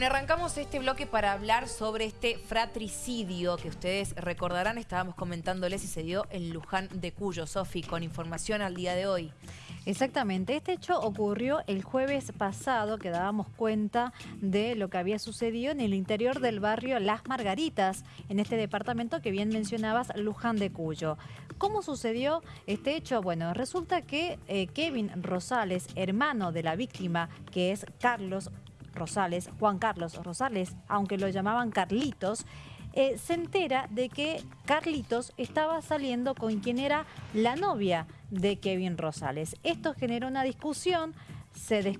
Bueno, arrancamos este bloque para hablar sobre este fratricidio que ustedes recordarán, estábamos comentándoles y se dio en Luján de Cuyo. Sofi, con información al día de hoy. Exactamente, este hecho ocurrió el jueves pasado, que dábamos cuenta de lo que había sucedido en el interior del barrio Las Margaritas, en este departamento que bien mencionabas, Luján de Cuyo. ¿Cómo sucedió este hecho? Bueno, resulta que eh, Kevin Rosales, hermano de la víctima, que es Carlos Rosales, Juan Carlos Rosales, aunque lo llamaban Carlitos, eh, se entera de que Carlitos estaba saliendo con quien era la novia de Kevin Rosales. Esto generó una discusión, se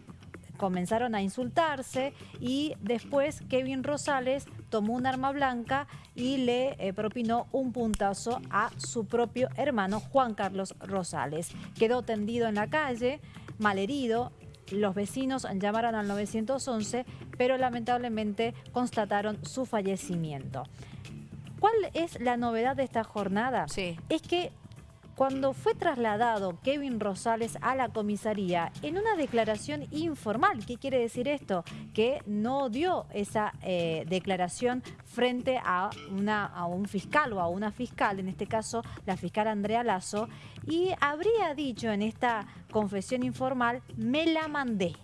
comenzaron a insultarse y después Kevin Rosales tomó un arma blanca y le eh, propinó un puntazo a su propio hermano Juan Carlos Rosales. Quedó tendido en la calle, malherido, los vecinos llamaron al 911, pero lamentablemente constataron su fallecimiento. ¿Cuál es la novedad de esta jornada? Sí. Es que cuando fue trasladado Kevin Rosales a la comisaría en una declaración informal. ¿Qué quiere decir esto? Que no dio esa eh, declaración frente a, una, a un fiscal o a una fiscal, en este caso la fiscal Andrea Lazo, y habría dicho en esta confesión informal, me la mandé.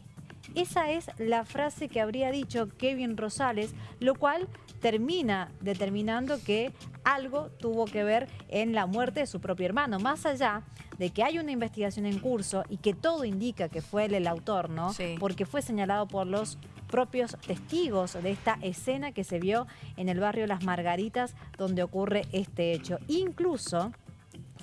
Esa es la frase que habría dicho Kevin Rosales, lo cual termina determinando que algo tuvo que ver en la muerte de su propio hermano. Más allá de que hay una investigación en curso y que todo indica que fue él el autor, ¿no? Porque fue señalado por los propios testigos de esta escena que se vio en el barrio Las Margaritas donde ocurre este hecho. Incluso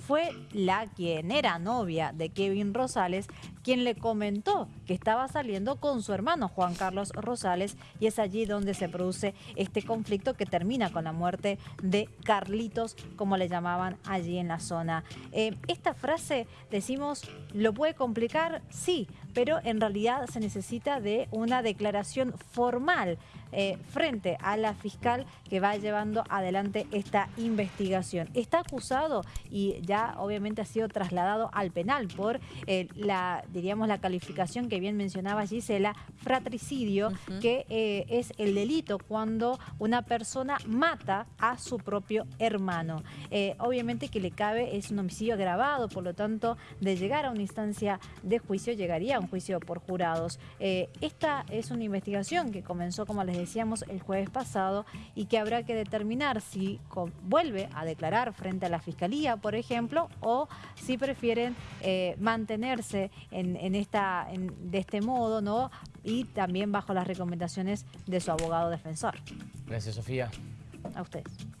fue la quien era novia de Kevin Rosales quien le comentó que estaba saliendo con su hermano Juan Carlos Rosales y es allí donde se produce este conflicto que termina con la muerte de Carlitos, como le llamaban allí en la zona. Eh, esta frase, decimos, ¿lo puede complicar? Sí, pero en realidad se necesita de una declaración formal eh, frente a la fiscal que va llevando adelante esta investigación. Está acusado y ya obviamente ha sido trasladado al penal por eh, la diríamos, la calificación que bien mencionaba Gisela, fratricidio, que eh, es el delito cuando una persona mata a su propio hermano. Eh, obviamente que le cabe, es un homicidio agravado, por lo tanto, de llegar a una instancia de juicio, llegaría a un juicio por jurados. Eh, esta es una investigación que comenzó, como les decíamos, el jueves pasado y que habrá que determinar si vuelve a declarar frente a la Fiscalía, por ejemplo, o si prefieren mantenerse en en, esta, de este modo, ¿no? Y también bajo las recomendaciones de su abogado defensor. Gracias, Sofía. A ustedes.